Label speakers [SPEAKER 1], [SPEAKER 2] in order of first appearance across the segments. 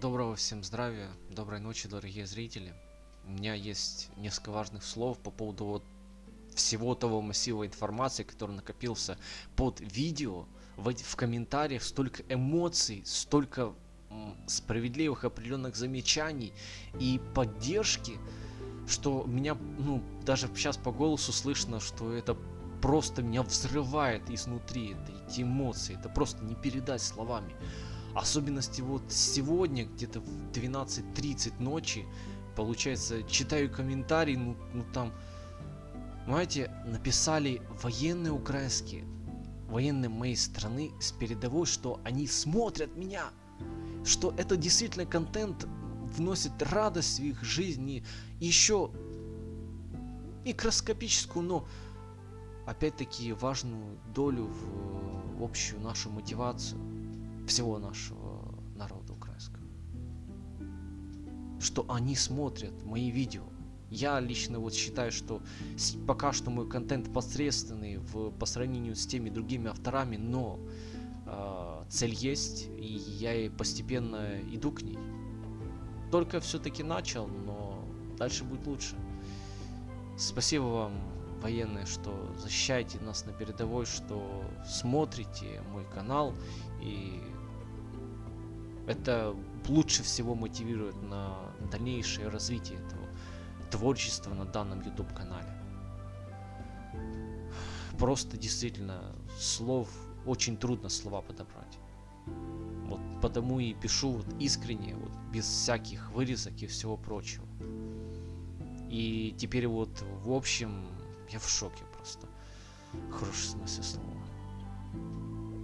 [SPEAKER 1] доброго всем здравия, доброй ночи, дорогие зрители. У меня есть несколько важных слов по поводу вот всего того массива информации, который накопился под видео. В, в комментариях столько эмоций, столько справедливых определенных замечаний и поддержки, что меня, ну, даже сейчас по голосу слышно, что это просто меня взрывает изнутри, это эти эмоции, это просто не передать словами. Особенности вот сегодня, где-то в 12.30 ночи, получается, читаю комментарии, ну, ну там, знаете, написали военные украинские, военные моей страны с передовой, что они смотрят меня, что это действительно контент вносит радость в их жизни, еще микроскопическую, но опять-таки важную долю в общую нашу мотивацию всего нашего народа украинского. Что они смотрят мои видео. Я лично вот считаю, что пока что мой контент посредственный в, по сравнению с теми другими авторами, но э, цель есть, и я постепенно иду к ней. Только все-таки начал, но дальше будет лучше. Спасибо вам, военные, что защищаете нас на передовой, что смотрите мой канал и это лучше всего мотивирует на дальнейшее развитие этого творчества на данном YouTube канале. Просто действительно слов очень трудно слова подобрать. Вот потому и пишу вот искренне, вот без всяких вырезок и всего прочего. И теперь вот в общем я в шоке просто. Хороший смысл слова.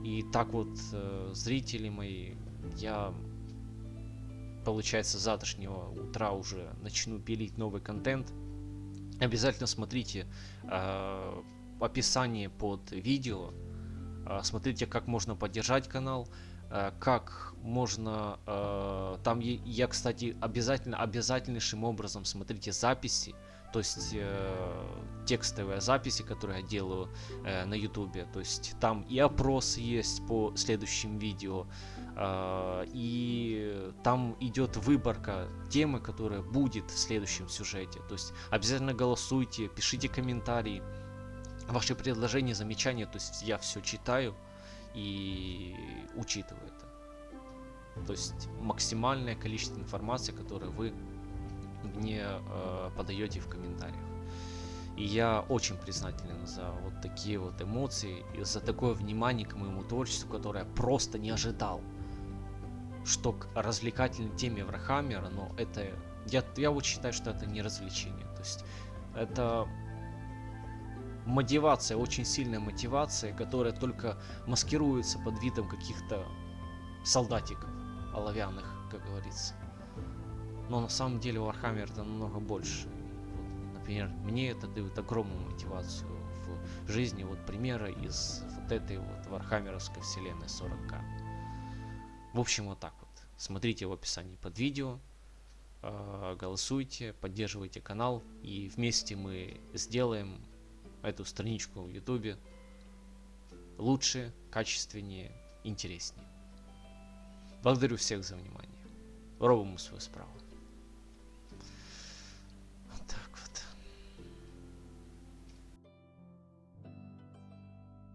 [SPEAKER 1] И так вот э, зрители мои я, получается, завтрашнего утра уже начну пилить новый контент. Обязательно смотрите э, описание под видео. Э, смотрите, как можно поддержать канал, э, как можно... Э, там я, кстати, обязательно, обязательнейшим образом смотрите записи то есть э, текстовые записи, которые я делаю э, на ютубе, то есть там и опрос есть по следующим видео, э, и там идет выборка темы, которая будет в следующем сюжете, то есть обязательно голосуйте, пишите комментарии, ваши предложения, замечания, то есть я все читаю и учитываю это. То есть максимальное количество информации, которое вы мне э, подаете в комментариях. И я очень признателен за вот такие вот эмоции и за такое внимание к моему творчеству, которое я просто не ожидал. Что к развлекательной теме Врахаммера, но это... Я, я вот считаю, что это не развлечение. То есть это мотивация, очень сильная мотивация, которая только маскируется под видом каких-то солдатиков оловянных, как говорится. Но на самом деле Warhammer это намного больше. Вот, например, мне это дает огромную мотивацию в жизни. Вот примеры из вот этой вот Вархаммеровской вселенной 40к. В общем, вот так вот. Смотрите в описании под видео, э, голосуйте, поддерживайте канал, и вместе мы сделаем эту страничку в ютубе лучше, качественнее, интереснее. Благодарю всех за внимание. Робимо свою справу.